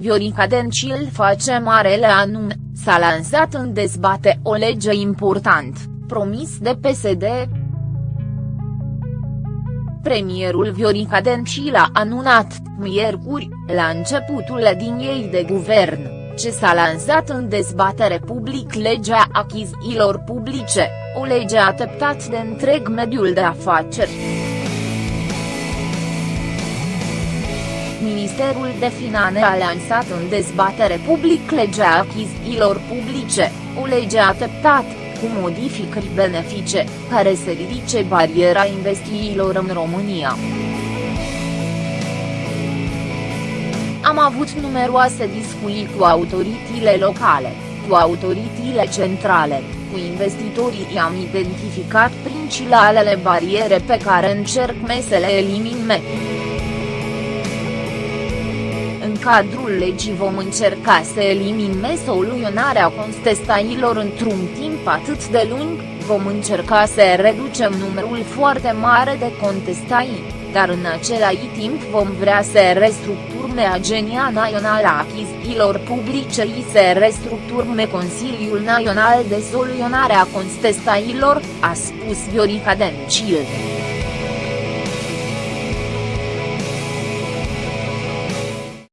Viorica Dencil face marele anun, s-a lansat în dezbate o lege important, promis de PSD. Premierul Viorica Dencil a anunat, miercuri, la începutul ei de guvern, ce s-a lansat în dezbatere public legea achizițiilor publice, o lege așteptat de întreg mediul de afaceri. Ministerul de Finanțe a lansat în dezbatere public legea achizițiilor publice, o lege așteptat, cu modificări benefice, care se ridice bariera investițiilor în România. Am avut numeroase discuții cu autoritățile locale, cu autoritățile centrale, cu investitorii i-am identificat principalele bariere pe care încerc să le eliminăm. În cadrul legii vom încerca să eliminăm soluționarea contestațiilor într-un timp atât de lung, vom încerca să reducem numărul foarte mare de contestații, dar în același timp vom vrea să restructurăm Agenția Națională a Achizițiilor Publice și să restructurăm Consiliul Național de Soluționare a Contestațiilor, a spus Viorica Dencil.